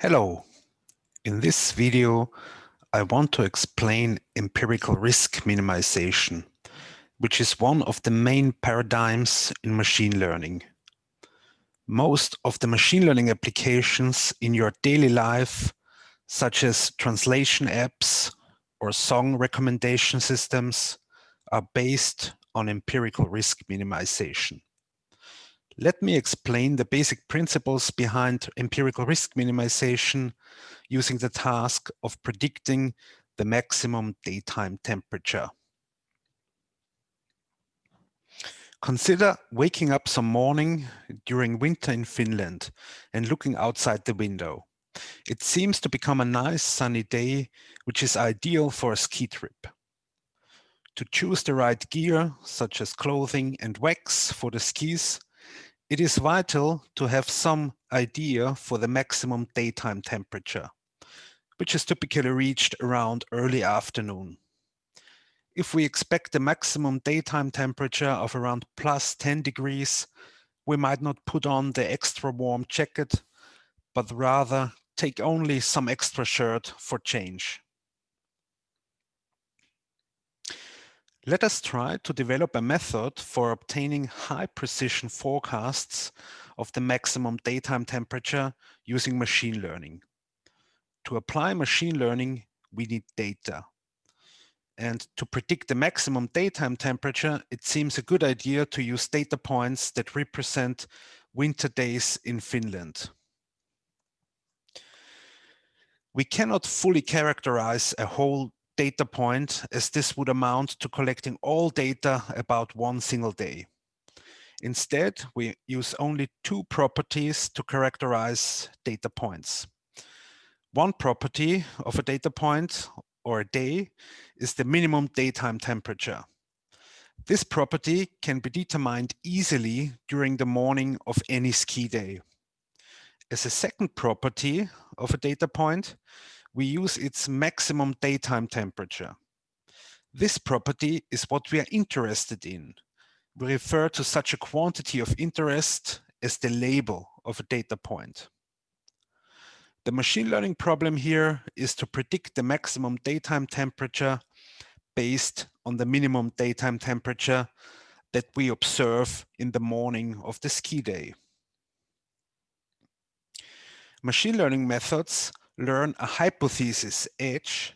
Hello. In this video, I want to explain empirical risk minimization, which is one of the main paradigms in machine learning. Most of the machine learning applications in your daily life, such as translation apps or song recommendation systems, are based on empirical risk minimization. Let me explain the basic principles behind empirical risk minimization using the task of predicting the maximum daytime temperature. Consider waking up some morning during winter in Finland and looking outside the window. It seems to become a nice sunny day, which is ideal for a ski trip. To choose the right gear, such as clothing and wax for the skis, it is vital to have some idea for the maximum daytime temperature, which is typically reached around early afternoon. If we expect the maximum daytime temperature of around plus 10 degrees, we might not put on the extra warm jacket, but rather take only some extra shirt for change. Let us try to develop a method for obtaining high precision forecasts of the maximum daytime temperature using machine learning. To apply machine learning, we need data. And to predict the maximum daytime temperature, it seems a good idea to use data points that represent winter days in Finland. We cannot fully characterize a whole data point as this would amount to collecting all data about one single day. Instead, we use only two properties to characterize data points. One property of a data point or a day is the minimum daytime temperature. This property can be determined easily during the morning of any ski day. As a second property of a data point, we use its maximum daytime temperature. This property is what we are interested in. We refer to such a quantity of interest as the label of a data point. The machine learning problem here is to predict the maximum daytime temperature based on the minimum daytime temperature that we observe in the morning of the ski day. Machine learning methods learn a hypothesis H,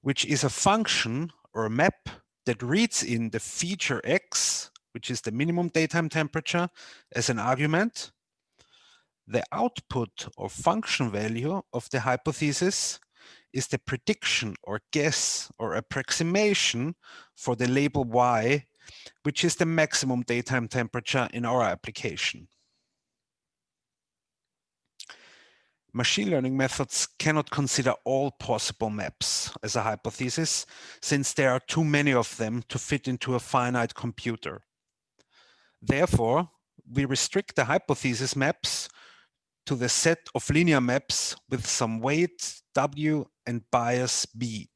which is a function or a map that reads in the feature X, which is the minimum daytime temperature, as an argument. The output or function value of the hypothesis is the prediction or guess or approximation for the label Y, which is the maximum daytime temperature in our application. Machine learning methods cannot consider all possible maps as a hypothesis, since there are too many of them to fit into a finite computer. Therefore, we restrict the hypothesis maps to the set of linear maps with some weight W and bias B.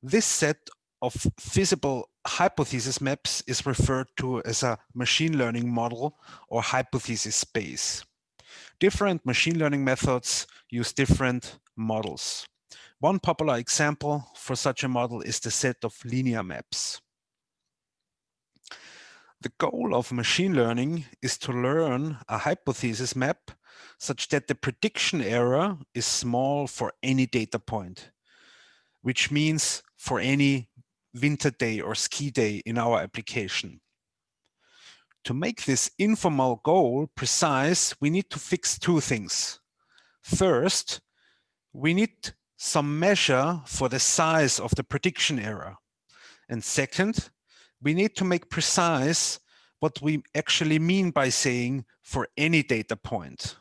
This set of feasible hypothesis maps is referred to as a machine learning model or hypothesis space different machine learning methods use different models. One popular example for such a model is the set of linear maps. The goal of machine learning is to learn a hypothesis map such that the prediction error is small for any data point, which means for any winter day or ski day in our application. To make this informal goal precise, we need to fix two things. First, we need some measure for the size of the prediction error. And second, we need to make precise what we actually mean by saying for any data point.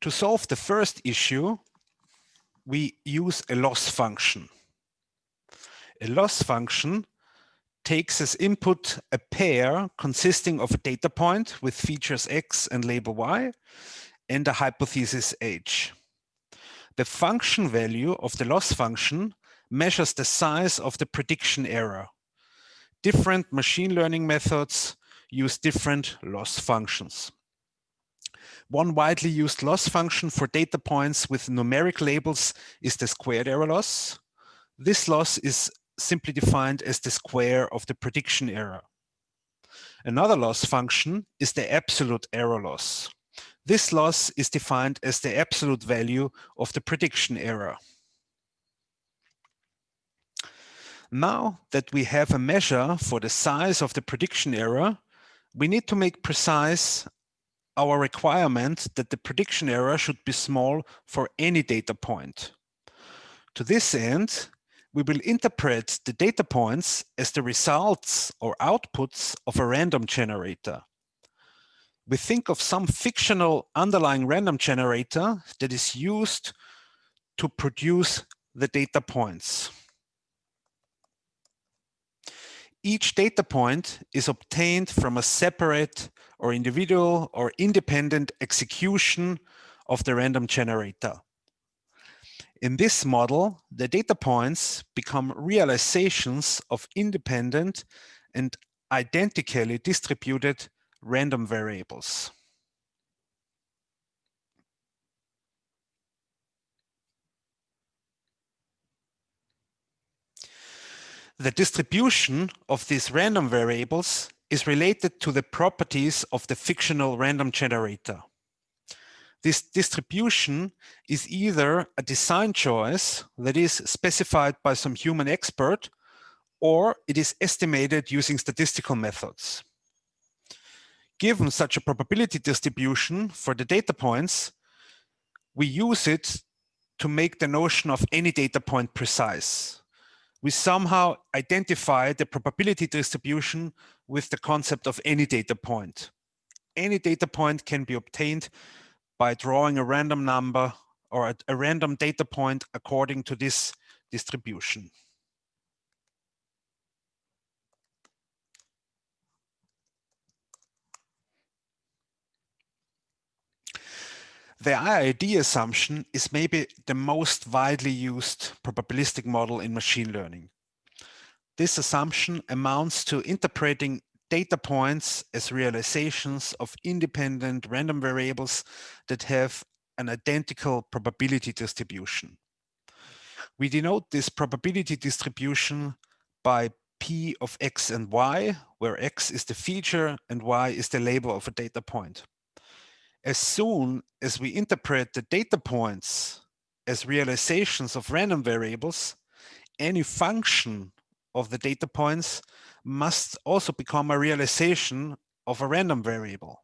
To solve the first issue, we use a loss function. A loss function takes as input a pair consisting of a data point with features x and label y and a hypothesis h. The function value of the loss function measures the size of the prediction error. Different machine learning methods use different loss functions. One widely used loss function for data points with numeric labels is the squared error loss. This loss is simply defined as the square of the prediction error. Another loss function is the absolute error loss. This loss is defined as the absolute value of the prediction error. Now that we have a measure for the size of the prediction error, we need to make precise our requirement that the prediction error should be small for any data point. To this end, we will interpret the data points as the results or outputs of a random generator. We think of some fictional underlying random generator that is used to produce the data points. Each data point is obtained from a separate or individual or independent execution of the random generator. In this model, the data points become realizations of independent and identically distributed random variables. The distribution of these random variables is related to the properties of the fictional random generator. This distribution is either a design choice that is specified by some human expert, or it is estimated using statistical methods. Given such a probability distribution for the data points, we use it to make the notion of any data point precise. We somehow identify the probability distribution with the concept of any data point. Any data point can be obtained by drawing a random number or a, a random data point according to this distribution. The IID assumption is maybe the most widely used probabilistic model in machine learning. This assumption amounts to interpreting data points as realizations of independent random variables that have an identical probability distribution. We denote this probability distribution by P of X and Y, where X is the feature and Y is the label of a data point. As soon as we interpret the data points as realizations of random variables, any function of the data points must also become a realization of a random variable.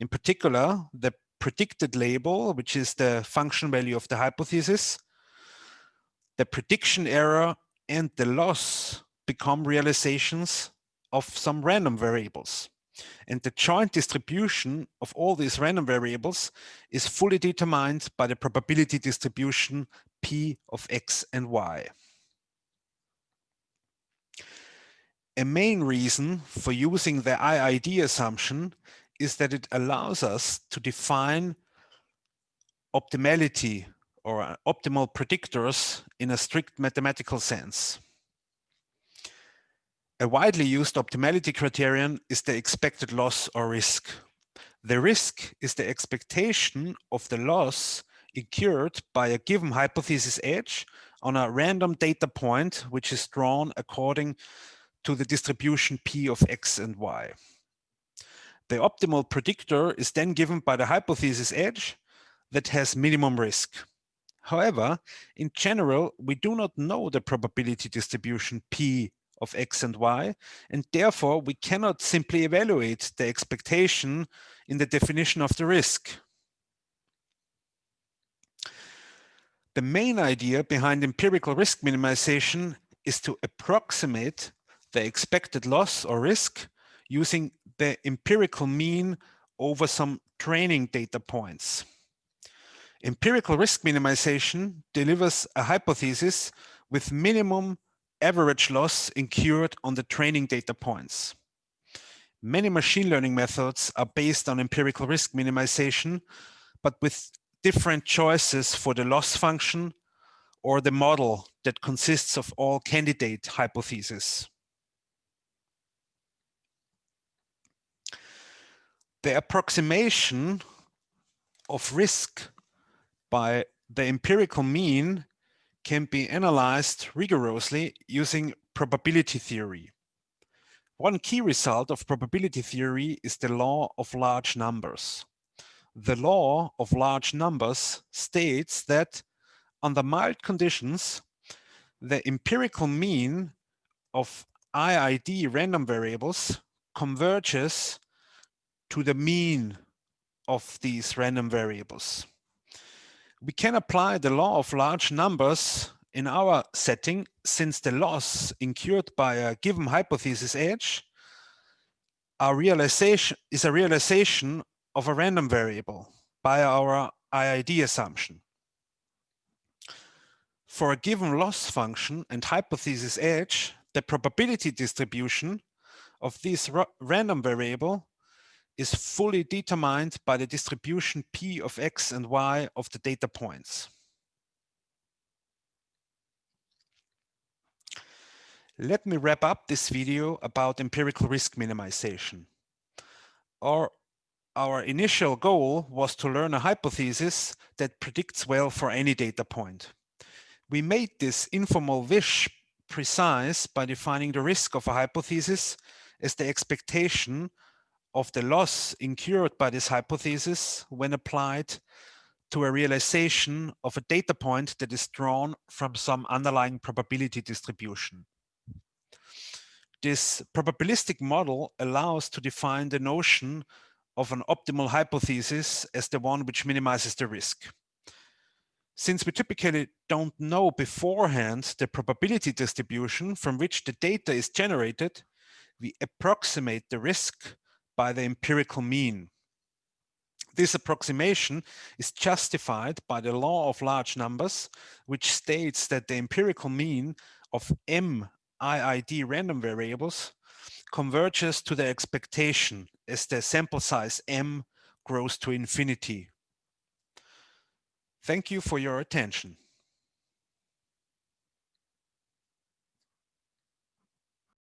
In particular, the predicted label, which is the function value of the hypothesis, the prediction error and the loss become realizations of some random variables. And the joint distribution of all these random variables is fully determined by the probability distribution P of X and Y. A main reason for using the IID assumption is that it allows us to define optimality or uh, optimal predictors in a strict mathematical sense. A widely used optimality criterion is the expected loss or risk. The risk is the expectation of the loss incurred by a given hypothesis H on a random data point, which is drawn according to the distribution P of X and Y. The optimal predictor is then given by the hypothesis H that has minimum risk. However, in general, we do not know the probability distribution P of X and Y, and therefore we cannot simply evaluate the expectation in the definition of the risk. The main idea behind empirical risk minimization is to approximate the expected loss or risk using the empirical mean over some training data points. Empirical risk minimization delivers a hypothesis with minimum average loss incurred on the training data points. Many machine learning methods are based on empirical risk minimization, but with different choices for the loss function or the model that consists of all candidate hypotheses. The approximation of risk by the empirical mean can be analyzed rigorously using probability theory. One key result of probability theory is the law of large numbers. The law of large numbers states that under mild conditions, the empirical mean of IID random variables converges to the mean of these random variables. We can apply the law of large numbers in our setting since the loss incurred by a given hypothesis H realization is a realization of a random variable by our IID assumption. For a given loss function and hypothesis H, the probability distribution of this random variable is fully determined by the distribution P of X and Y of the data points. Let me wrap up this video about empirical risk minimization. Our, our initial goal was to learn a hypothesis that predicts well for any data point. We made this informal wish precise by defining the risk of a hypothesis as the expectation of the loss incurred by this hypothesis when applied to a realization of a data point that is drawn from some underlying probability distribution. This probabilistic model allows to define the notion of an optimal hypothesis as the one which minimizes the risk. Since we typically don't know beforehand the probability distribution from which the data is generated, we approximate the risk by the empirical mean. This approximation is justified by the law of large numbers, which states that the empirical mean of m IID random variables converges to the expectation as the sample size m grows to infinity. Thank you for your attention.